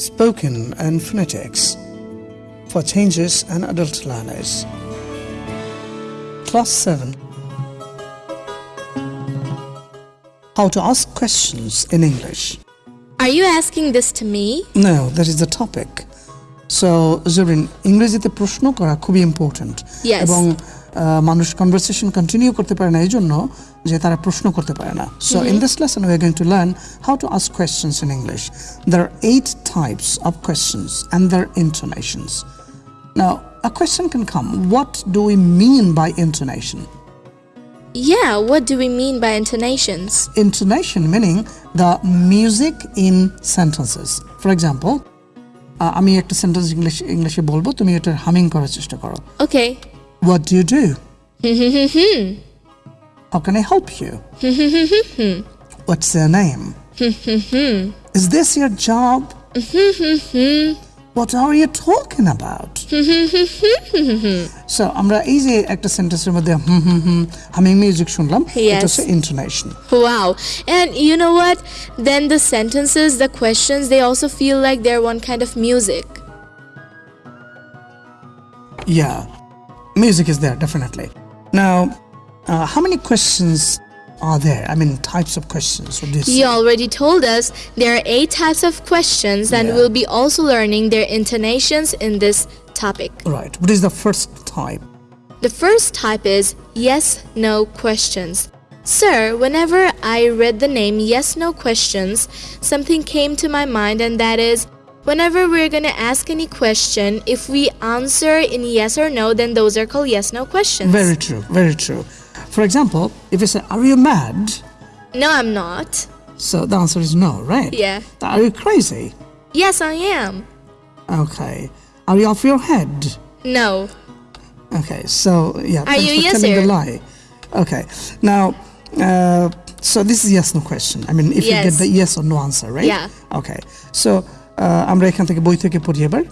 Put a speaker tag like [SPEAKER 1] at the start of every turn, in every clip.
[SPEAKER 1] spoken and phonetics for changes and adult learners. Class 7 How to ask questions in English.
[SPEAKER 2] Are you asking this to me?
[SPEAKER 1] No, that is the topic. So, Zurin, ইংরেজিতে প্রশ্ন করা খুবই important
[SPEAKER 2] Yes.
[SPEAKER 1] এবং আহ, মানুষ conversation continue করতে পারে না এই জন্য যে তারা প্রশ্ন করতে পারে না so in this lesson we are going to learn how to ask questions in English there are eight types of questions and their intonations now a question can come what do we mean by intonation
[SPEAKER 2] Yeah, what do we mean by intonations?
[SPEAKER 1] intonation meaning the music in sentences for example আহ, আমি একটা sentence English ইংলিশে বলবো তুমি এটা humming করার চেষ্টা করো
[SPEAKER 2] Okay.
[SPEAKER 1] What do you do? How can I help you? What's your name? Is this your job? What are you talking about? so আমরা এই যে একটা সেন্টেন্সের মধ্যে হুম হুম হুম হামিং মিউজিক শুনলাম এটা
[SPEAKER 2] Yes.
[SPEAKER 1] হচ্ছে intonation
[SPEAKER 2] Wow. And you know what? Then the sentences, the questions, they also feel like they're one kind of music.
[SPEAKER 1] Yeah, music is there definitely. Now, uh, how many questions are there? I mean, types of questions. What do you say?
[SPEAKER 2] You already told us there are eight types of questions, and
[SPEAKER 1] Yeah.
[SPEAKER 2] we'll be also learning their intonations in this topic.
[SPEAKER 1] Right. What is the first type?
[SPEAKER 2] The first type is yes no questions. Sir, whenever I read the name yes no questions, something came to my mind, and that is whenever we're going to ask any question, if we answer in yes or no, then those are called yes no questions.
[SPEAKER 1] Very true. Very true. For example, if you say, "Are you mad?"
[SPEAKER 2] no, I'm not.
[SPEAKER 1] So the answer is no, right?
[SPEAKER 2] Yeah.
[SPEAKER 1] Are you crazy?
[SPEAKER 2] Yes, I am.
[SPEAKER 1] Okay. Are you off your head?
[SPEAKER 2] No.
[SPEAKER 1] Okay. So yeah. thanks
[SPEAKER 2] you yes
[SPEAKER 1] telling the
[SPEAKER 2] or-
[SPEAKER 1] lie. Okay. Now, uh, so this is yes no question. I mean, if you get the yes or no answer, right?
[SPEAKER 2] Yeah.
[SPEAKER 1] Okay. So আমরা এখান থেকে বই থেকে পড়ি এবার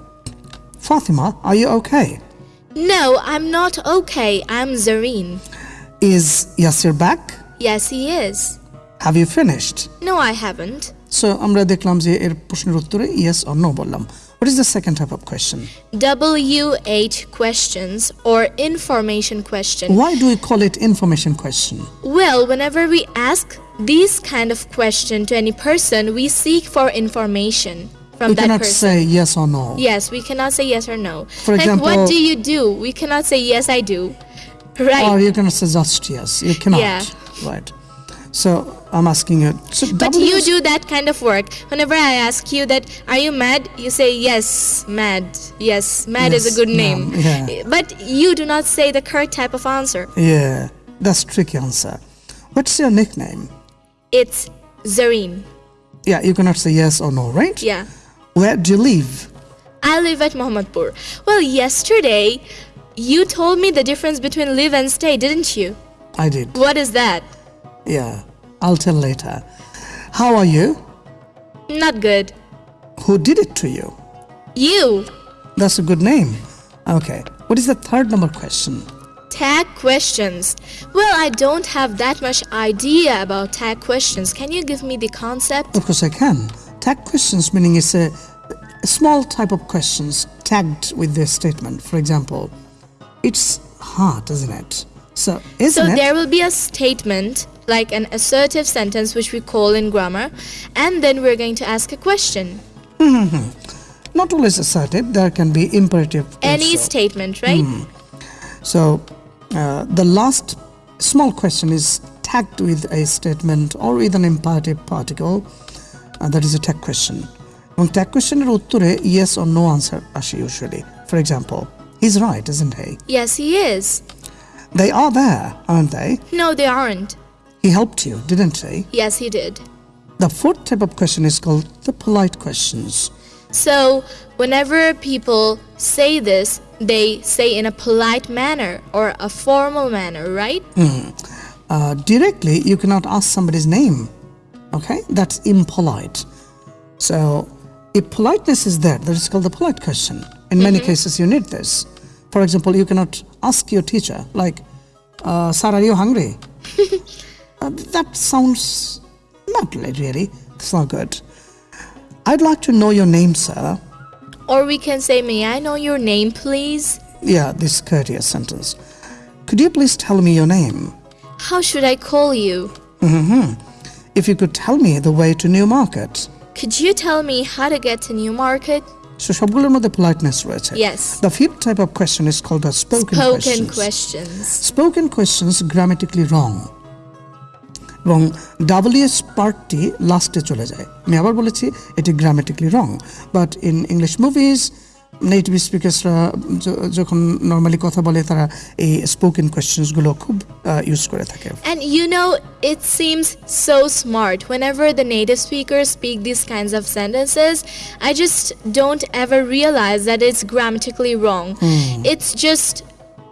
[SPEAKER 1] Fatima, are you okay?
[SPEAKER 2] No, I'm not okay. I'm Zareen.
[SPEAKER 1] Is Yasir back?
[SPEAKER 2] Yes, he is.
[SPEAKER 1] Have you finished?
[SPEAKER 2] No, I haven't.
[SPEAKER 1] So আমরা দেখলাম যে এর প্রশ্নের উত্তরে yes or no বললাম. What is the second type of question?
[SPEAKER 2] W8 questions or information question.
[SPEAKER 1] Why do we call it information question?
[SPEAKER 2] Well, whenever we ask this kind of question to any person, we seek for information from
[SPEAKER 1] We
[SPEAKER 2] that
[SPEAKER 1] cannot
[SPEAKER 2] person.
[SPEAKER 1] say yes or no.
[SPEAKER 2] Yes, we cannot say yes or no.
[SPEAKER 1] For
[SPEAKER 2] like, what do you do? We cannot say yes, I do. Right.
[SPEAKER 1] Or you cannot say just yes. You cannot.
[SPEAKER 2] Yeah.
[SPEAKER 1] Right. So I'm asking you. So
[SPEAKER 2] But you do that kind of work. Whenever I ask you that, are you mad? You say yes, mad. Yes, mad is a good name.
[SPEAKER 1] yeah.
[SPEAKER 2] But you do not say the correct type of answer.
[SPEAKER 1] Yeah, that's tricky answer. What's your nickname?
[SPEAKER 2] It's Zareen.
[SPEAKER 1] Yeah, you cannot say yes or no, right?
[SPEAKER 2] Yeah.
[SPEAKER 1] Where do you live?
[SPEAKER 2] I live at Mohammadpur. Well, yesterday you told me the difference between live and stay, didn't you?
[SPEAKER 1] I did.
[SPEAKER 2] What is that?
[SPEAKER 1] Yeah, I'll tell later. How are you?
[SPEAKER 2] Not good.
[SPEAKER 1] Who did it to you?
[SPEAKER 2] You.
[SPEAKER 1] That's a good name. Okay. What is the third number question?
[SPEAKER 2] Tag questions. Well, I don't have that much idea about tag questions. Can you give me the concept?
[SPEAKER 1] Of course, I can. Tag questions meaning it's a, a small type of questions tagged with this statement. For example, it's hard, isn't it? So, isn't
[SPEAKER 2] So
[SPEAKER 1] it?
[SPEAKER 2] there will be a statement, like an assertive sentence, which we call in grammar, and then we're going to ask a question.
[SPEAKER 1] Not always assertive. There can be imperative.
[SPEAKER 2] Any
[SPEAKER 1] also.
[SPEAKER 2] statement, right?
[SPEAKER 1] So, uh, the last small question is tagged with a statement or with an imperative particle. Uh, that is a tag question. এবং tag questionের উত্তরে yes or no answer আসে usually. For example, he's right, isn't he?
[SPEAKER 2] Yes, he is.
[SPEAKER 1] They are there, aren't they?
[SPEAKER 2] No, they aren't.
[SPEAKER 1] He helped you, didn't he?
[SPEAKER 2] Yes, he did.
[SPEAKER 1] The fourth type of question is called the polite questions.
[SPEAKER 2] So, whenever people say this, they say in a polite manner or a formal manner, right?
[SPEAKER 1] Uh, directly, you cannot ask somebody's name. Okay? That's impolite. So, if politeness is there, that is called the polite question. In many cases, you need this. For example, you cannot ask your teacher, like, uh, Sir, are you hungry? uh, that sounds not really. It's not good. I'd like to know your name, sir.
[SPEAKER 2] Or we can say, May I know your name, please?
[SPEAKER 1] Yeah, this courteous sentence. Could you please tell me your name?
[SPEAKER 2] How should I call you?
[SPEAKER 1] If you could tell me the way to Newmarket.
[SPEAKER 2] Could you tell me how to get to Newmarket?
[SPEAKER 1] So সবগুলোর মধ্যে politeness রয়েছে
[SPEAKER 2] Yes.
[SPEAKER 1] The fifth type of question is called a spoken,
[SPEAKER 2] Spoken
[SPEAKER 1] questions.
[SPEAKER 2] questions.
[SPEAKER 1] Spoken questions grammatically wrong. এবং WS পার্টটি লাস্টে চলে যায় আমি আবার বলেছি এটি grammatically wrong but in English movies native স্পিকার্সরা যখন নর্মালি কথা বলে তারা এই স্পোকেন কোয়েশ্চেন্সগুলো খুব ইউজ করে থাকে।
[SPEAKER 2] And you know it seems so smart whenever the native speaker speak this kinds of sentences I just don't ever realise that it's grammatically wrong it's just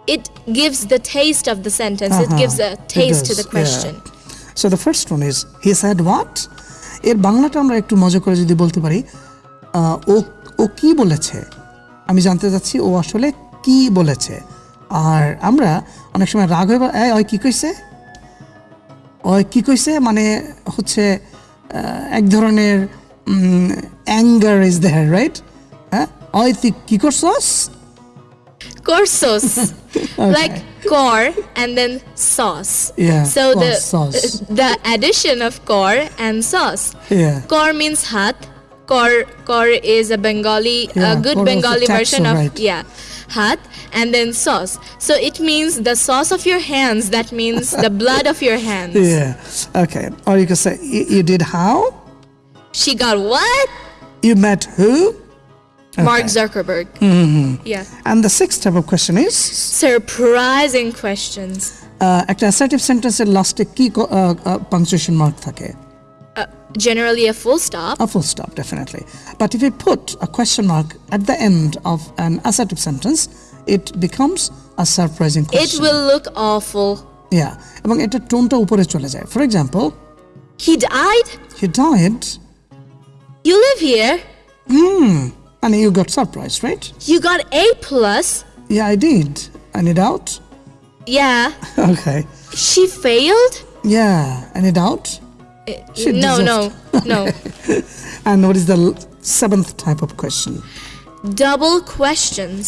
[SPEAKER 2] it gives the taste of the sentence it gives a taste to the question
[SPEAKER 1] so the first one is he said what এর বাংলাটা আমরা একটু মজা করে যদি বলতে পারি ও ও কি বলেছে? আমি জানতে চাচ্ছি ও আসলে কি বলেছে আর আমরা অনেক সময় রাগ হয়ে এই ওই কি কইছে ওই কি কইছে মানে হচ্ছে এক ধরনের অ্যাঙ্গার ইজ দেয়ার রাইট হ্যাঁ ওই তুই কি করছস
[SPEAKER 2] Corsos, like cor and then sauce.
[SPEAKER 1] Yeah,
[SPEAKER 2] So
[SPEAKER 1] cor,
[SPEAKER 2] the
[SPEAKER 1] sauce.
[SPEAKER 2] the addition of cor and sauce.
[SPEAKER 1] Yeah.
[SPEAKER 2] Kor means hat. Kor kor is a Bengali,
[SPEAKER 1] Yeah,
[SPEAKER 2] a good
[SPEAKER 1] kor was a
[SPEAKER 2] Bengali
[SPEAKER 1] taxer,
[SPEAKER 2] version of
[SPEAKER 1] right.
[SPEAKER 2] yeah, hat, and then sauce. So it means the sauce of your hands. That means the blood of your hands.
[SPEAKER 1] Yeah. Okay. Or you can say you, you did how?
[SPEAKER 2] She got what?
[SPEAKER 1] You met who?
[SPEAKER 2] Mark Zuckerberg. Mm-hmm. Yeah.
[SPEAKER 1] And the sixth type of question is
[SPEAKER 2] Surprising questions.
[SPEAKER 1] uh, একটা assertive সেন্টেন্সের লাস্টে কি punctuation mark থাকে
[SPEAKER 2] Uh, generally a full stop.
[SPEAKER 1] A full stop, definitely. But if you put a question mark at the end of an assertive sentence, it becomes a surprising
[SPEAKER 2] It
[SPEAKER 1] question.
[SPEAKER 2] will look awful.
[SPEAKER 1] Yeah. এবং এটা টোনটা উপরে চলে যায় for example
[SPEAKER 2] He died?
[SPEAKER 1] He died
[SPEAKER 2] You live here?
[SPEAKER 1] and you got surprised, right?
[SPEAKER 2] You got A plus?
[SPEAKER 1] Yeah, I did. Any doubt?
[SPEAKER 2] Yeah.
[SPEAKER 1] Okay.
[SPEAKER 2] She failed?
[SPEAKER 1] Yeah. Any doubt? She
[SPEAKER 2] no, no, no.
[SPEAKER 1] And what is the seventh type of question?
[SPEAKER 2] Double questions.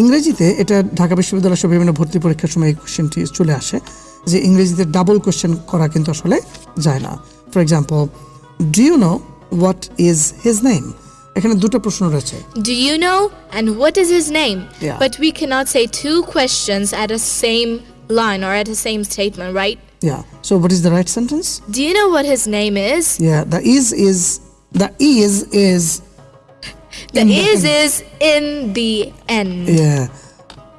[SPEAKER 1] ইংরেজিতে এটা ঢাকা বিশ্ববিদ্যালয় সব বিভিন্ন ভর্তি পরীক্ষার সময় এই কোশ্চেনটি চলে আসে যে ইংরেজিতে ডাবল কোশ্চেন করা কিন্তু আসলে যায় না for example do you know what is his name এখানে দুটো প্রশ্ন রয়েছে
[SPEAKER 2] Do you know? And what is his name?
[SPEAKER 1] Yeah.
[SPEAKER 2] But we cannot say two questions at a same line or at a same statement,
[SPEAKER 1] Yeah. So what is the right sentence?
[SPEAKER 2] Do you know what his name is?
[SPEAKER 1] Yeah. The is is the is is.
[SPEAKER 2] The
[SPEAKER 1] is the
[SPEAKER 2] is in the end.
[SPEAKER 1] Yeah.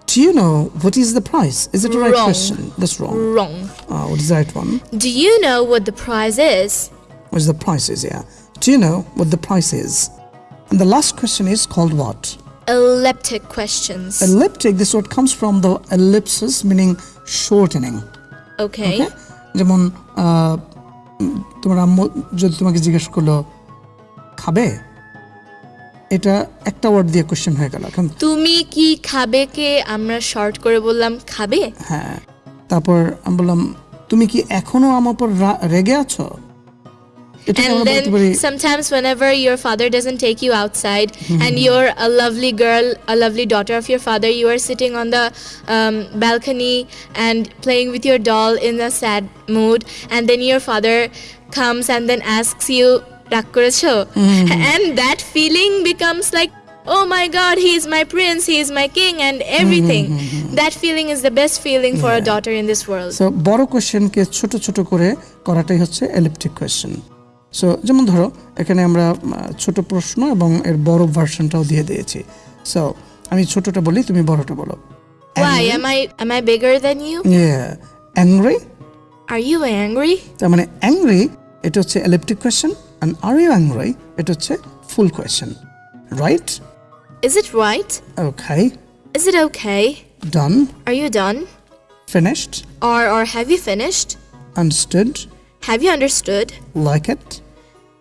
[SPEAKER 1] Do you know what is the price? Is it the
[SPEAKER 2] right
[SPEAKER 1] question? That's wrong.
[SPEAKER 2] Wrong.
[SPEAKER 1] Ah, what is the right one?
[SPEAKER 2] Do you know what the price is?
[SPEAKER 1] What is the price is? Yeah. Do you know what the price is? And the last question is called what?
[SPEAKER 2] Elliptic questions.
[SPEAKER 1] Elliptic. This word comes from the ellipsis, meaning shortening.
[SPEAKER 2] Okay?
[SPEAKER 1] যেমন তোমার আম্মু যদি তোমাকে জিজ্ঞেস করল খাবে? এটা একটা ওয়ার্ড দিয়ে কোশ্চেন হয়ে গেল। এখন
[SPEAKER 2] তুমি কি খাবে কে আমরা শর্ট করে বললাম খাবে?
[SPEAKER 1] হ্যাঁ। তারপর আমি বললাম তুমি কি এখনও আমার উপর রেগে আছো?
[SPEAKER 2] And
[SPEAKER 1] আমরা বলতে
[SPEAKER 2] then
[SPEAKER 1] পারি
[SPEAKER 2] sometimes whenever your father doesn't take you outside and you're a lovely girl, a lovely daughter of your father, you are sitting on the um, balcony and playing with your doll in a sad mood and then your father comes and then asks you "রাগ করেছো?" and that feeling becomes like oh my god he is my prince he is my king and everything that feeling is the best feeling for a daughter in this world
[SPEAKER 1] so বড় কোশ্চেনকে ছোট ছোট করে করাটাই হচ্ছে elliptic question so যেমন ধরো এখানে আমরা ছোট প্রশ্ন এবং এর বড় ভার্সনটাও দিয়ে দিয়েছি। সো আমি ছোটটা বলি তুমি বড়টা বলো।
[SPEAKER 2] Why am i am i bigger than you?
[SPEAKER 1] Angry
[SPEAKER 2] are you angry?
[SPEAKER 1] তার মানে অ্যাংরি এটা হচ্ছে elliptic question and are you angry এটা হচ্ছে full question right
[SPEAKER 2] Is it right?
[SPEAKER 1] Okay
[SPEAKER 2] Is it okay?
[SPEAKER 1] Done
[SPEAKER 2] Are you done?
[SPEAKER 1] Finished
[SPEAKER 2] Or or have you finished?
[SPEAKER 1] Understood
[SPEAKER 2] Have you understood?
[SPEAKER 1] Like it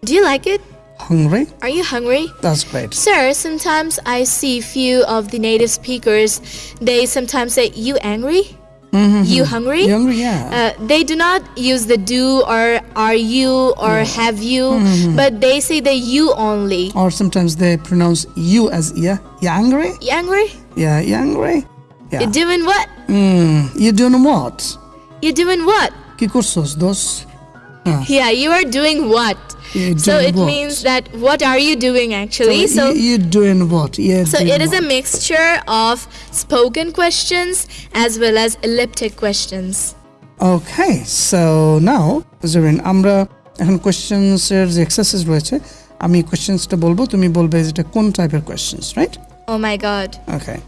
[SPEAKER 2] Do you like it?
[SPEAKER 1] Hungry?
[SPEAKER 2] Are you hungry?
[SPEAKER 1] That's great.
[SPEAKER 2] Sir, sometimes I see few of the native speakers, they sometimes say, you angry? Mm -hmm. You hungry?
[SPEAKER 1] You hungry, yeah.
[SPEAKER 2] Uh, they do not use the do or are you or yeah. have you, mm -hmm. but they say the you only.
[SPEAKER 1] Or sometimes they pronounce you as yeah. You angry?
[SPEAKER 2] You angry?
[SPEAKER 1] Yeah, you angry? Yeah.
[SPEAKER 2] You doing what?
[SPEAKER 1] Mm, you doing what?
[SPEAKER 2] You doing what?
[SPEAKER 1] Que cursos dos? দোষ
[SPEAKER 2] Yeah, you are doing what?
[SPEAKER 1] You
[SPEAKER 2] So
[SPEAKER 1] doing
[SPEAKER 2] it
[SPEAKER 1] what?
[SPEAKER 2] means that what are you doing actually? So
[SPEAKER 1] you, you doing what? Yeah.
[SPEAKER 2] so it is a mixture of spoken questions as well as elliptic questions.
[SPEAKER 1] Okay, so now Zarin আমরা এখন questions এর যে exercise রয়েছে আমি কোয়েশ্চেন্সটা বলবো তুমি বলবে যে এটা কোন টাইপের questions right
[SPEAKER 2] Oh my god.
[SPEAKER 1] Okay.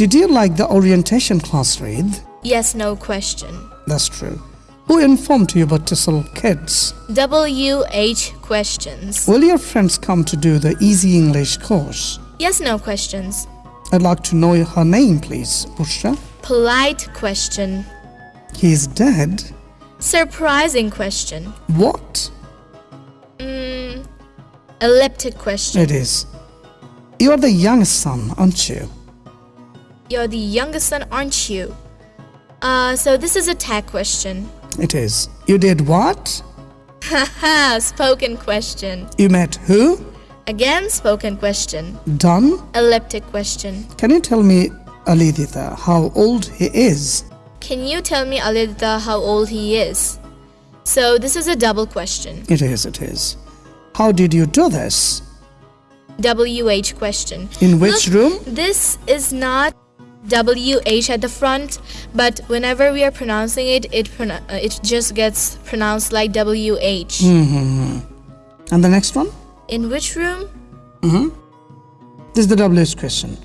[SPEAKER 1] Did you like the orientation class read?
[SPEAKER 2] Yes, no question.
[SPEAKER 1] That's true. Who informed you about TESOL kids?
[SPEAKER 2] WH questions.
[SPEAKER 1] Will your friends come to do the easy English course?
[SPEAKER 2] Yes, no questions.
[SPEAKER 1] I'd like to know her name, please. Bushra.
[SPEAKER 2] Polite question.
[SPEAKER 1] He's dead.
[SPEAKER 2] Surprising question.
[SPEAKER 1] What?
[SPEAKER 2] Elliptic question.
[SPEAKER 1] It is. You are the youngest son, aren't you?
[SPEAKER 2] You're the youngest son, aren't you? Uh, so this is a tag question.
[SPEAKER 1] It is. You did what?
[SPEAKER 2] Haha, spoken question.
[SPEAKER 1] You met who?
[SPEAKER 2] Again, spoken question.
[SPEAKER 1] Done?
[SPEAKER 2] Elliptic question.
[SPEAKER 1] Can you tell me, Alidita, how old he is?
[SPEAKER 2] Can you tell me, Alidita, how old he is? So this is a double question.
[SPEAKER 1] It is, it is. How did you do this?
[SPEAKER 2] WH question.
[SPEAKER 1] In which
[SPEAKER 2] Look,
[SPEAKER 1] room?
[SPEAKER 2] This is not WH at the front, but whenever we are pronouncing it, it pronou- uh, it just gets pronounced like WH.
[SPEAKER 1] And the next one?
[SPEAKER 2] In which room?
[SPEAKER 1] This is the WH question.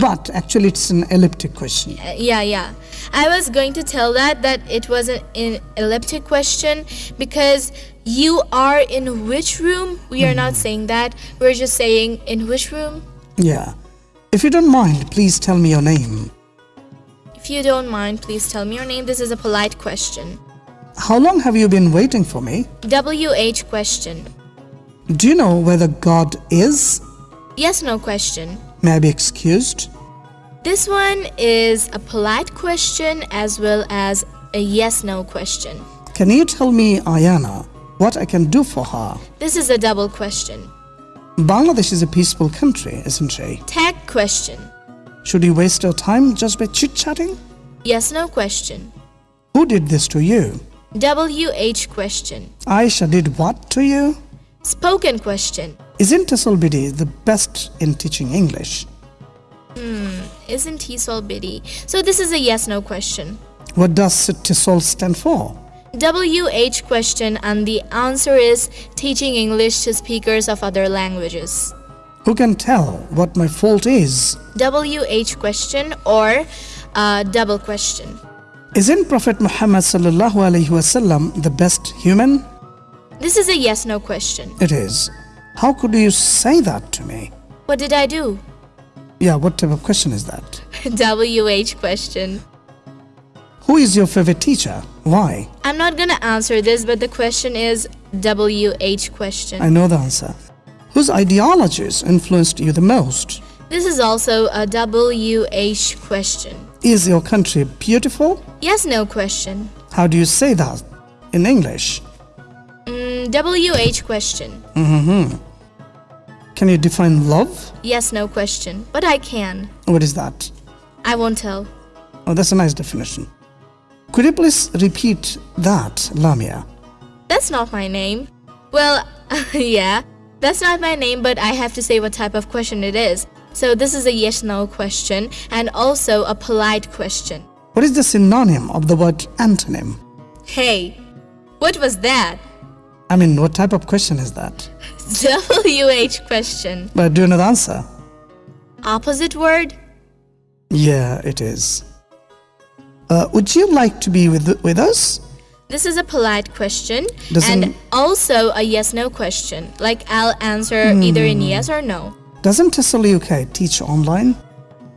[SPEAKER 1] But actually, it's an elliptic question.
[SPEAKER 2] Uh, yeah, yeah. I was going to tell that that it was an, an elliptic question because you are in which room? We are not saying that. We're just saying in which room?
[SPEAKER 1] Yeah. If you don't mind, please tell me your name.
[SPEAKER 2] If you don't mind, please tell me your name. This is a polite question.
[SPEAKER 1] How long have you been waiting for me?
[SPEAKER 2] WH question.
[SPEAKER 1] Do you know whether God is?
[SPEAKER 2] Yes, no question.
[SPEAKER 1] May I be excused?
[SPEAKER 2] This one is a polite question as well as a yes no question.
[SPEAKER 1] Can you tell me, Ayana, what I can do for her?
[SPEAKER 2] This is a double question.
[SPEAKER 1] Bangladesh is a peaceful country, isn't she?
[SPEAKER 2] Tag question.
[SPEAKER 1] Should you waste your time just by chit chatting?
[SPEAKER 2] Yes no question.
[SPEAKER 1] Who did this to you?
[SPEAKER 2] WH question.
[SPEAKER 1] Aisha did what to you?
[SPEAKER 2] Spoken question.
[SPEAKER 1] Isn't Bidi the best in teaching English?
[SPEAKER 2] Hmm, isn't he so? So this is a yes no question.
[SPEAKER 1] What does TESOL stand for?
[SPEAKER 2] WH question and the answer is teaching English to speakers of other languages.
[SPEAKER 1] Who can tell what my fault is?
[SPEAKER 2] WH question or uh, double question.
[SPEAKER 1] Isn't Prophet Muhammad sallallahu alaihi wasallam the best human?
[SPEAKER 2] This is a yes no question.
[SPEAKER 1] It is. How could you say that to me?
[SPEAKER 2] What did I do?
[SPEAKER 1] Yeah, what type of question is that?
[SPEAKER 2] WH question.
[SPEAKER 1] Who is your favorite teacher? Why?
[SPEAKER 2] I'm not gonna answer this, but the question is WH question.
[SPEAKER 1] I know the answer. Whose ideologies influenced you the most?
[SPEAKER 2] This is also a WH question.
[SPEAKER 1] Is your country beautiful?
[SPEAKER 2] Yes no question.
[SPEAKER 1] How do you say that in English?
[SPEAKER 2] Mm, WH question. Mm-hmm.
[SPEAKER 1] Can you define love?
[SPEAKER 2] Yes no question. But I can.
[SPEAKER 1] What is that?
[SPEAKER 2] I won't tell.
[SPEAKER 1] Oh, that's a nice definition. Could you please repeat that, Lamia?
[SPEAKER 2] That's not my name. Well, yeah, that's not my name, but I have to say what type of question it is. So this is a yes no question and also a polite question.
[SPEAKER 1] What is the synonym of the word antonym?
[SPEAKER 2] Hey, what was that?
[SPEAKER 1] I mean, what type of question is that?
[SPEAKER 2] WH question.
[SPEAKER 1] But do you know the answer?
[SPEAKER 2] Opposite word?
[SPEAKER 1] Yeah, it is. Uh, would you like to be with, with us?
[SPEAKER 2] This is a polite question
[SPEAKER 1] Doesn't-
[SPEAKER 2] and also a yes no question. Like I'll answer either in yes or no.
[SPEAKER 1] Doesn't TESOL UK teach online?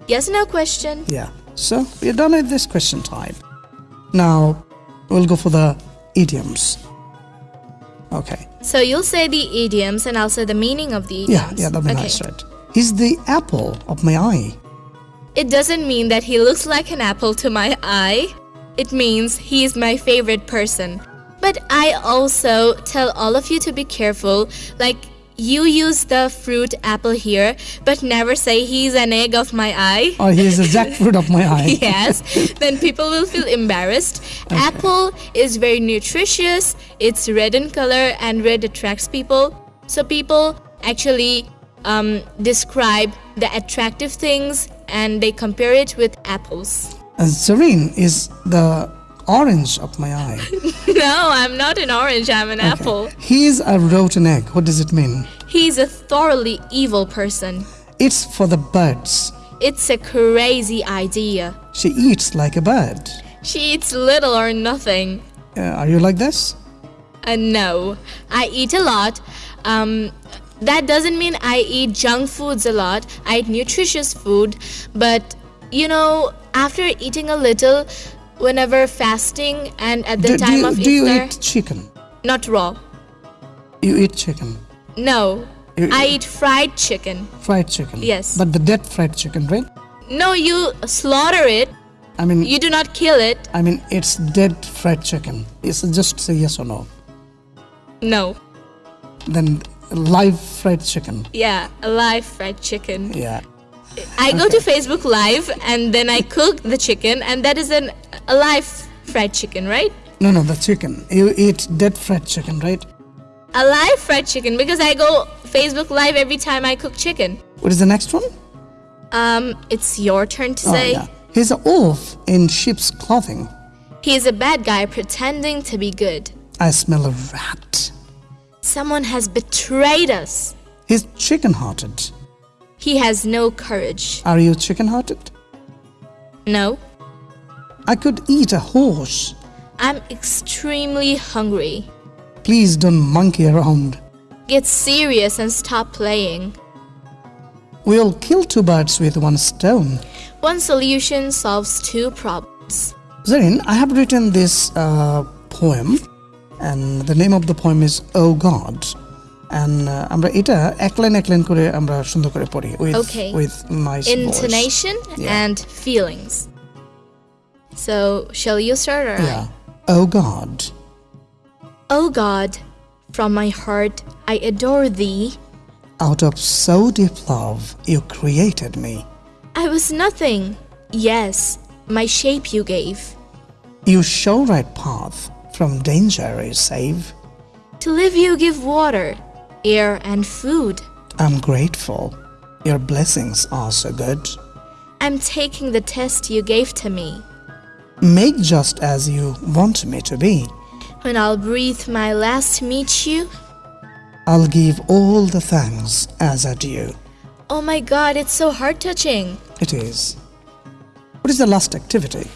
[SPEAKER 2] Yes no question.
[SPEAKER 1] Yeah. So we're done with this question type. Now we'll go for the idioms. Okay.
[SPEAKER 2] So you'll say the idioms and I'll say the meaning of the idioms.
[SPEAKER 1] Yeah, yeah, that'd be
[SPEAKER 2] okay.
[SPEAKER 1] nice, right? He's the apple of my eye.
[SPEAKER 2] It doesn't mean that he looks like an apple to my eye. it means he is my favorite person. But I also tell all of you to be careful. Like, you use the fruit apple here, but never say he's an egg of my eye.
[SPEAKER 1] Or he is a jackfruit of my eye.
[SPEAKER 2] yes, then people will feel embarrassed. Apple is very nutritious, it's red in color, and red attracts people. So people actually um, describe the attractive things and they compare it with apples.
[SPEAKER 1] And Serene is the orange of my eye.
[SPEAKER 2] no, I'm not an orange, I'm an apple.
[SPEAKER 1] He's a rotten egg. What does it mean?
[SPEAKER 2] He's a thoroughly evil person.
[SPEAKER 1] It's for the birds.
[SPEAKER 2] It's a crazy idea.
[SPEAKER 1] She eats like a bird.
[SPEAKER 2] She eats little or nothing.
[SPEAKER 1] Uh, are you like this?
[SPEAKER 2] Uh, no, I eat a lot. Um, that doesn't mean I eat junk foods a lot. I eat nutritious food, but you know, after eating a little, whenever fasting and at the
[SPEAKER 1] do,
[SPEAKER 2] time
[SPEAKER 1] do you,
[SPEAKER 2] of
[SPEAKER 1] do you eat chicken?
[SPEAKER 2] not raw.
[SPEAKER 1] You eat chicken,
[SPEAKER 2] No,
[SPEAKER 1] You-
[SPEAKER 2] I eat fried chicken.
[SPEAKER 1] fried chicken.
[SPEAKER 2] Yes.
[SPEAKER 1] But the dead fried chicken, right?
[SPEAKER 2] No, you slaughter it.
[SPEAKER 1] I mean,
[SPEAKER 2] You do not kill it.
[SPEAKER 1] I mean, it's dead fried chicken. It's just say yes or no.
[SPEAKER 2] No.
[SPEAKER 1] Then live fried chicken.
[SPEAKER 2] Yeah, live fried chicken.
[SPEAKER 1] Yeah.
[SPEAKER 2] I go to Facebook Live and then I cook the chicken, and that is an alive fried chicken, right?
[SPEAKER 1] No, no, the chicken. You eat dead fried chicken, right?
[SPEAKER 2] Alive fried chicken because I go Facebook Live every time I cook chicken.
[SPEAKER 1] What is the next one?
[SPEAKER 2] Um, it's your turn to say.
[SPEAKER 1] Oh, yeah. He's a wolf in sheep's clothing.
[SPEAKER 2] He's a bad guy pretending to be good.
[SPEAKER 1] I smell a rat.
[SPEAKER 2] Someone has betrayed us.
[SPEAKER 1] He's chicken hearted.
[SPEAKER 2] He has no courage.
[SPEAKER 1] Are you chicken hearted?
[SPEAKER 2] No,
[SPEAKER 1] I could eat a horse.
[SPEAKER 2] I'm extremely hungry.
[SPEAKER 1] Please don't monkey around.
[SPEAKER 2] Get serious and stop playing.
[SPEAKER 1] We'll kill two birds with one stone.
[SPEAKER 2] One solution solves two problems.
[SPEAKER 1] Zarin, I have written this uh, poem, and the name of the poem is Oh God. And uh, আমরা এটা এক line এক line করে আমরা সুন্দর করে পড়ি with
[SPEAKER 2] Okay.
[SPEAKER 1] with nice voice.
[SPEAKER 2] Intonation
[SPEAKER 1] Yeah.
[SPEAKER 2] and feelings. So, shall you start or I?
[SPEAKER 1] Yeah. Oh God,
[SPEAKER 2] Oh God, from my heart I adore thee.
[SPEAKER 1] out of so deep love you created me.
[SPEAKER 2] I was nothing. Yes, my shape you gave.
[SPEAKER 1] You show right path from danger you save.
[SPEAKER 2] To live you give water, air, and food.
[SPEAKER 1] I'm grateful. Your blessings are so good.
[SPEAKER 2] I'm taking the test you gave to me.
[SPEAKER 1] Make just as you want me to be.
[SPEAKER 2] When I'll breathe my last meet you,
[SPEAKER 1] I'll give all the thanks as I do.
[SPEAKER 2] oh my god, it's so heart touching.
[SPEAKER 1] It is. What is the last activity?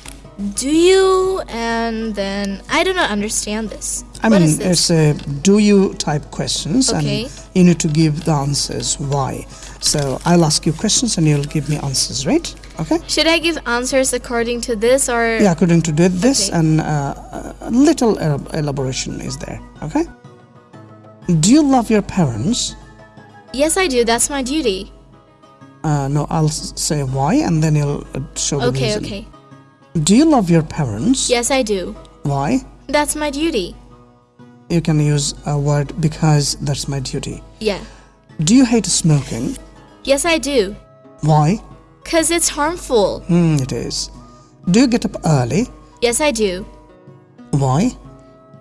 [SPEAKER 2] Do you? And then I do not understand this.
[SPEAKER 1] I
[SPEAKER 2] What
[SPEAKER 1] mean,
[SPEAKER 2] is this?
[SPEAKER 1] it's a do you type questions
[SPEAKER 2] Okay.
[SPEAKER 1] and you need to give the answers why. So I'll ask you questions and you'll give me answers, right? Okay?
[SPEAKER 2] Should I give answers according to this or?
[SPEAKER 1] Yeah, according to this
[SPEAKER 2] Okay.
[SPEAKER 1] and uh, a little elaboration is there, okay? Do you love your parents?
[SPEAKER 2] Yes, I do. That's my duty.
[SPEAKER 1] Uh, no, I'll say why and then you'll uh, show the
[SPEAKER 2] Okay,
[SPEAKER 1] reason.
[SPEAKER 2] okay.
[SPEAKER 1] Do you love your parents?
[SPEAKER 2] Yes, I do.
[SPEAKER 1] Why?
[SPEAKER 2] That's my duty.
[SPEAKER 1] You can use a word because that's my duty.
[SPEAKER 2] Yeah.
[SPEAKER 1] Do you hate smoking?
[SPEAKER 2] Yes, I do.
[SPEAKER 1] Why?
[SPEAKER 2] Because it's harmful.
[SPEAKER 1] Hmm, it is. Do you get up early?
[SPEAKER 2] Yes, I do.
[SPEAKER 1] Why?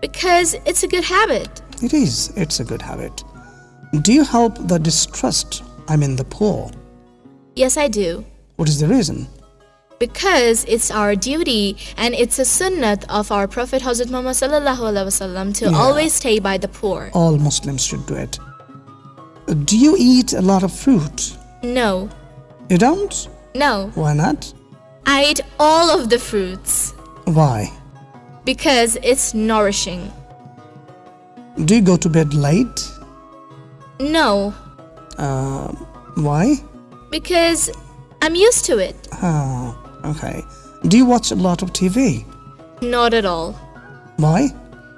[SPEAKER 2] Because it's a good habit.
[SPEAKER 1] It is. It's a good habit. Do you help the distressed? I mean the poor.
[SPEAKER 2] Yes, I do.
[SPEAKER 1] What is the reason?
[SPEAKER 2] Because it's our duty and it's a sunnat of our Prophet Hazrat Muhammad sallallahu alaihi wasallam to
[SPEAKER 1] Yeah.
[SPEAKER 2] always stay by the poor.
[SPEAKER 1] All Muslims should do it. Do you eat a lot of fruit?
[SPEAKER 2] No,
[SPEAKER 1] You don't?
[SPEAKER 2] no.
[SPEAKER 1] Why not?
[SPEAKER 2] I eat all of the fruits
[SPEAKER 1] Why?
[SPEAKER 2] because it's nourishing.
[SPEAKER 1] Do you go to bed late?
[SPEAKER 2] No,
[SPEAKER 1] Uh, why?
[SPEAKER 2] because I'm used to it.
[SPEAKER 1] Ah, okay. Do you watch a lot of TV?
[SPEAKER 2] Not at all.
[SPEAKER 1] Why?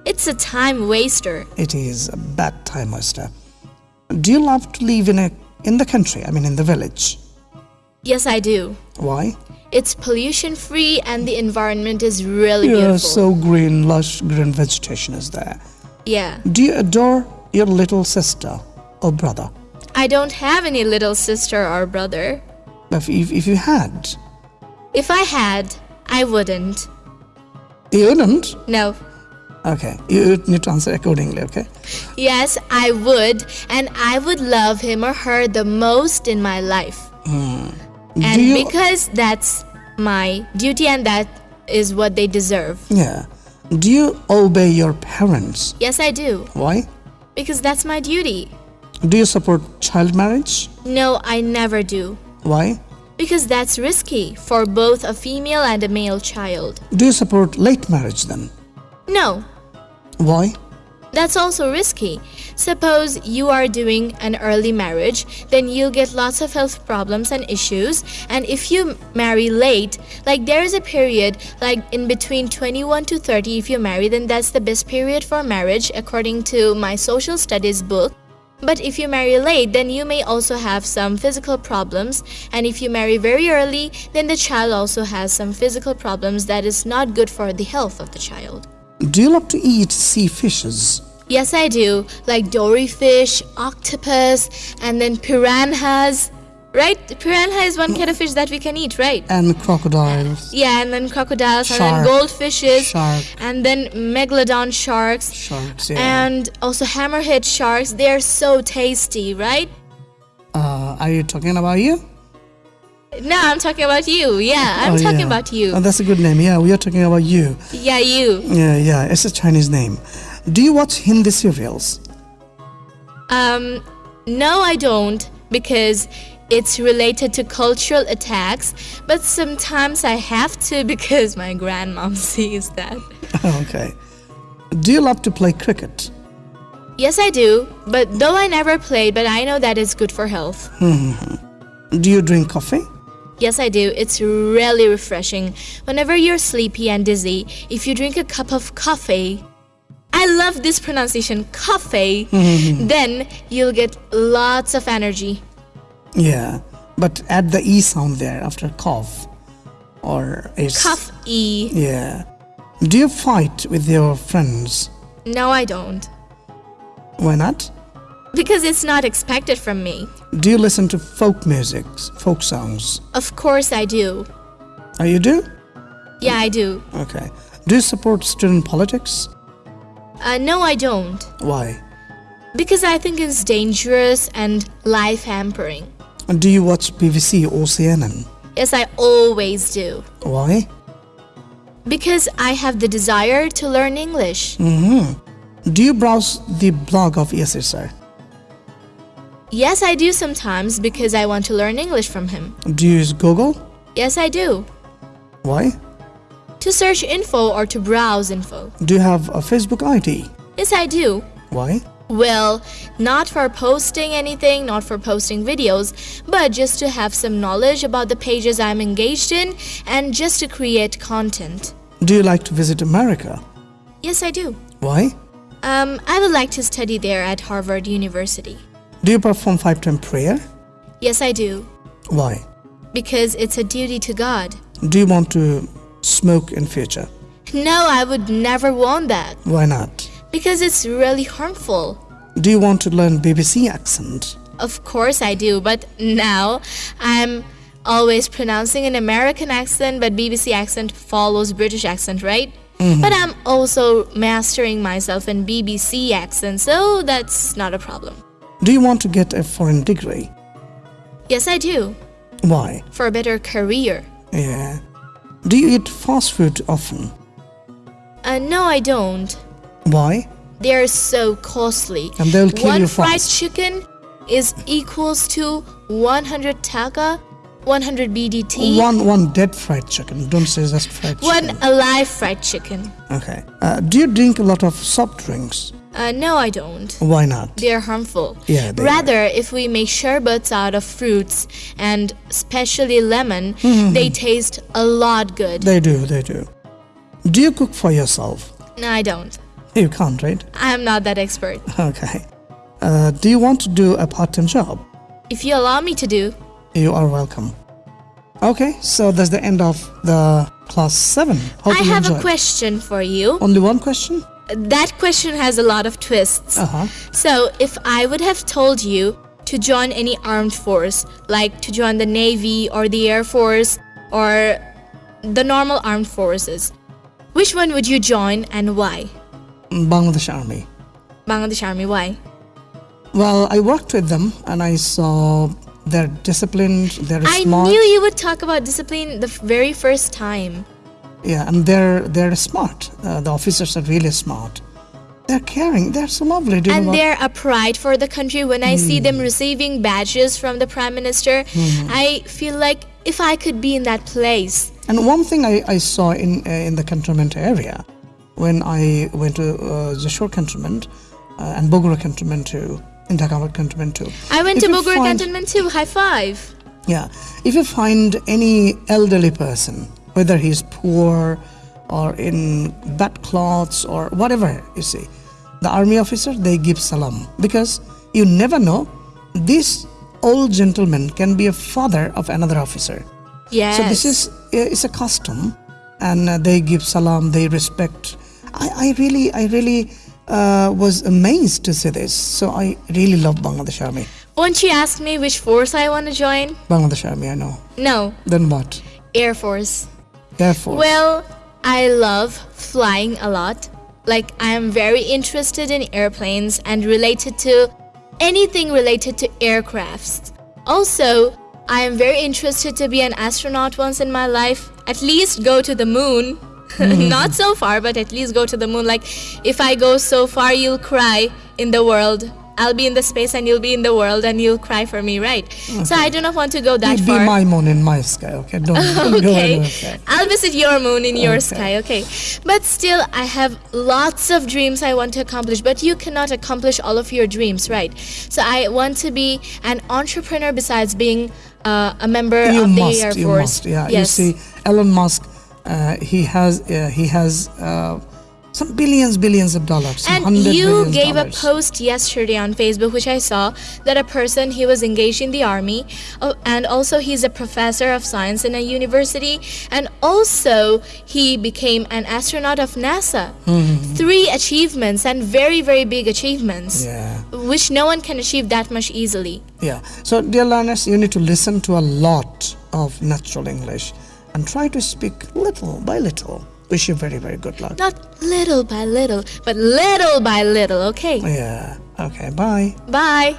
[SPEAKER 2] It's a time waster.
[SPEAKER 1] It is a bad time waster. Do you love to live in a in the country? I mean, in the village.
[SPEAKER 2] Yes, I do.
[SPEAKER 1] Why?
[SPEAKER 2] It's pollution free and the environment is really
[SPEAKER 1] Yeah,
[SPEAKER 2] beautiful.
[SPEAKER 1] so green, lush green vegetation is there.
[SPEAKER 2] yeah.
[SPEAKER 1] Do you adore your little sister or brother?
[SPEAKER 2] I don't have any little sister or brother.
[SPEAKER 1] If, if, if you had,
[SPEAKER 2] If I had, I wouldn't.
[SPEAKER 1] you wouldn't?
[SPEAKER 2] No.
[SPEAKER 1] Okay, you need to answer accordingly, okay?
[SPEAKER 2] Yes, I would, and I would love him or her the most in my life. Hmm.
[SPEAKER 1] And you-
[SPEAKER 2] because that's my duty and that is what they deserve.
[SPEAKER 1] Yeah. Do you obey your parents?
[SPEAKER 2] Yes, I do,
[SPEAKER 1] Why?
[SPEAKER 2] because that's my duty.
[SPEAKER 1] Do you support child marriage?
[SPEAKER 2] No, I never do,
[SPEAKER 1] Why?
[SPEAKER 2] Because that's risky for both a female and a male child.
[SPEAKER 1] Do you support late marriage then?
[SPEAKER 2] No,
[SPEAKER 1] Why?
[SPEAKER 2] That's also risky. Suppose you are doing an early marriage, then you'll get lots of health problems and issues. And if you marry late, like there is a period, like in between 21 to 30, if you marry, then that's the best period for marriage, according to my social studies book. But if you marry late, then you may also have some physical problems. And if you marry very early, then the child also has some physical problems that is not good for the health of the child.
[SPEAKER 1] Do you love to eat sea fishes?
[SPEAKER 2] Yes, I do. Like dory fish, octopus, and then piranhas. Right? Piranha is one kind of fish that we can eat, right?
[SPEAKER 1] And crocodiles?
[SPEAKER 2] Yeah, and then crocodiles, and then goldfishes,
[SPEAKER 1] Shark.
[SPEAKER 2] and then megalodon sharks,
[SPEAKER 1] Sharks, yeah.
[SPEAKER 2] and also hammerhead sharks. They are so tasty, right?
[SPEAKER 1] Uh, are you talking about you?
[SPEAKER 2] No, I'm talking about you. Yeah, I'm
[SPEAKER 1] Oh,
[SPEAKER 2] talking
[SPEAKER 1] yeah.
[SPEAKER 2] about you.
[SPEAKER 1] Oh, that's a good name. Yeah, we are talking about you.
[SPEAKER 2] yeah, you.
[SPEAKER 1] Yeah, yeah, it's a Chinese name. Do you watch Hindi serials?
[SPEAKER 2] Um, no, I don't because it's related to cultural attacks, but sometimes I have to because my grandmom sees that.
[SPEAKER 1] okay. Do you love to play cricket?
[SPEAKER 2] Yes, I do, but though I never played, but I know that it's good for health.
[SPEAKER 1] Do you drink coffee?
[SPEAKER 2] Yes, I do. It's really refreshing. Whenever you're sleepy and dizzy, if you drink a cup of coffee, I love this pronunciation, coffee, then you'll get lots of energy.
[SPEAKER 1] Yeah, but add the E sound there after cough. Or it's.
[SPEAKER 2] Cough E.
[SPEAKER 1] Yeah. Do you fight with your friends?
[SPEAKER 2] No, I don't.
[SPEAKER 1] Why not?
[SPEAKER 2] Because it's not expected from me.
[SPEAKER 1] Do you listen to folk music, folk songs?
[SPEAKER 2] Of course I do.
[SPEAKER 1] Oh, you do?
[SPEAKER 2] Yeah, I do.
[SPEAKER 1] Okay. Do you support student politics?
[SPEAKER 2] Uh, no, I don't.
[SPEAKER 1] Why?
[SPEAKER 2] Because I think it's dangerous and life hampering.
[SPEAKER 1] Do you watch BBC or CNN?
[SPEAKER 2] Yes, I always do.
[SPEAKER 1] Why?
[SPEAKER 2] Because I have the desire to learn English. Hmm.
[SPEAKER 1] Do you browse the blog of ESSR?
[SPEAKER 2] Yes, I do sometimes because I want to learn English from him.
[SPEAKER 1] Do you use Google?
[SPEAKER 2] Yes, I do.
[SPEAKER 1] Why?
[SPEAKER 2] To search info or to browse info.
[SPEAKER 1] Do you have a Facebook ID?
[SPEAKER 2] Yes, I do.
[SPEAKER 1] Why?
[SPEAKER 2] Well, not for posting anything, not for posting videos, but just to have some knowledge about the pages I'm engaged in and just to create content.
[SPEAKER 1] Do you like to visit America?
[SPEAKER 2] Yes, I do.
[SPEAKER 1] Why?
[SPEAKER 2] Um, I would like to study there at Harvard University.
[SPEAKER 1] Do you perform five time prayer?
[SPEAKER 2] Yes, I do.
[SPEAKER 1] Why?
[SPEAKER 2] Because it's a duty to God.
[SPEAKER 1] Do you want to smoke in future?
[SPEAKER 2] No, I would never want that.
[SPEAKER 1] Why not?
[SPEAKER 2] Because it's really harmful.
[SPEAKER 1] Do you want to learn BBC accent?
[SPEAKER 2] Of course I do, but now I'm always pronouncing an American accent, but BBC accent follows British accent, right? But I'm also mastering myself in BBC accent, so that's not a problem.
[SPEAKER 1] Do you want to get a foreign degree?
[SPEAKER 2] Yes, I do.
[SPEAKER 1] Why?
[SPEAKER 2] For a better career.
[SPEAKER 1] Yeah. Do you eat fast food often?
[SPEAKER 2] Uh, no, I don't.
[SPEAKER 1] Why?
[SPEAKER 2] They are so costly.
[SPEAKER 1] And they'll kill
[SPEAKER 2] One
[SPEAKER 1] you
[SPEAKER 2] fried
[SPEAKER 1] fast.
[SPEAKER 2] chicken is equals to 100 taka, 100 BDT.
[SPEAKER 1] One one dead fried chicken. Don't say just fried chicken.
[SPEAKER 2] One alive fried chicken.
[SPEAKER 1] Okay. Uh, do you drink a lot of soft drinks?
[SPEAKER 2] Uh, no, I don't.
[SPEAKER 1] Why not?
[SPEAKER 2] They are harmful.
[SPEAKER 1] Yeah, they
[SPEAKER 2] Rather, if we make sherbets out of fruits and especially lemon, they taste a lot good.
[SPEAKER 1] They do. They do. Do you cook for yourself?
[SPEAKER 2] no, I don't.
[SPEAKER 1] You can't, right?
[SPEAKER 2] I'm not that expert.
[SPEAKER 1] Okay. Uh, do you want to do a part-time job?
[SPEAKER 2] If you allow me to do,
[SPEAKER 1] You are welcome. Okay, so that's the end of the class 7. Hope
[SPEAKER 2] I have a question for you.
[SPEAKER 1] Only one question?
[SPEAKER 2] That question has a lot of twists.
[SPEAKER 1] Uh-huh.
[SPEAKER 2] So, if I would have told you to join any armed force, like to join the Navy or the Air Force or the normal armed forces, which one would you join and why?
[SPEAKER 1] Bangladesh Army.
[SPEAKER 2] Bangladesh Army, why?
[SPEAKER 1] Well, I worked with them and I saw they're disciplined, they're
[SPEAKER 2] I
[SPEAKER 1] smart.
[SPEAKER 2] knew you would talk about discipline the very first time.
[SPEAKER 1] Yeah, and they're they're smart. Uh, the officers are really smart. They're caring. They're so lovely. Do you know
[SPEAKER 2] And
[SPEAKER 1] what?
[SPEAKER 2] they're a pride for the country. When I see
[SPEAKER 1] Hmm.
[SPEAKER 2] them receiving badges from the Prime Minister, I feel like if I could be in that place.
[SPEAKER 1] And one thing I, I saw in uh, in the cantonment area, when I went to uh, Jashore cantonment uh, and Bogura cantonment too, in Dhaka cantonment too.
[SPEAKER 2] I went
[SPEAKER 1] If
[SPEAKER 2] to
[SPEAKER 1] find-
[SPEAKER 2] Cantonment too. High five.
[SPEAKER 1] Yeah, if you find any elderly person, whether he's poor or in bad clothes or whatever, you see, the army officer they give salam because you never know. This old gentleman can be a father of another officer.
[SPEAKER 2] Yes.
[SPEAKER 1] So this is it's a custom, and uh, they give salam, they respect. I, I really, I really uh, was amazed to see this. So I really love Bangladesh Army.
[SPEAKER 2] Won't you ask me which force I want to join?
[SPEAKER 1] Bangladesh Army, I know.
[SPEAKER 2] No,
[SPEAKER 1] Then what?
[SPEAKER 2] Air Force.
[SPEAKER 1] Air Force.
[SPEAKER 2] Well, I love flying a lot. Like, I am very interested in airplanes and related to anything related to aircrafts. Also, I am very interested to be an astronaut once in my life, at least go to the moon. Not so far, but at least go to the moon. Like, if I go so far, you'll cry in the world. I'll be in the space and you'll be in the world and you'll cry for me, right? So I do not want to go that
[SPEAKER 1] Be
[SPEAKER 2] far.
[SPEAKER 1] my moon in my sky, okay? Don't, don't go
[SPEAKER 2] okay.
[SPEAKER 1] Okay.
[SPEAKER 2] I'll visit your moon in your
[SPEAKER 1] Okay.
[SPEAKER 2] sky, okay. But still, I have lots of dreams I want to accomplish, but you cannot accomplish all of your dreams, right? So I want to be an entrepreneur besides being uh, a member
[SPEAKER 1] You
[SPEAKER 2] of the
[SPEAKER 1] must,
[SPEAKER 2] Air
[SPEAKER 1] you
[SPEAKER 2] Force.
[SPEAKER 1] must. Yeah,
[SPEAKER 2] yes.
[SPEAKER 1] you see, Elon Musk, he has, uh, he has uh, some billions, billions of dollars.
[SPEAKER 2] And you gave a post yesterday on Facebook, which I saw, that a person he was engaged in the army, and also he's a professor of science in a university, and also he became an astronaut of NASA. Three achievements and very very big achievements,
[SPEAKER 1] Yeah.
[SPEAKER 2] which no one can achieve that much easily.
[SPEAKER 1] Yeah. So, dear learners, you need to listen to a lot of natural English and try to speak little by little. Wish you very, very good luck.
[SPEAKER 2] Not little by little, but little by little. Okay.
[SPEAKER 1] Yeah. Okay. Bye.
[SPEAKER 2] Bye.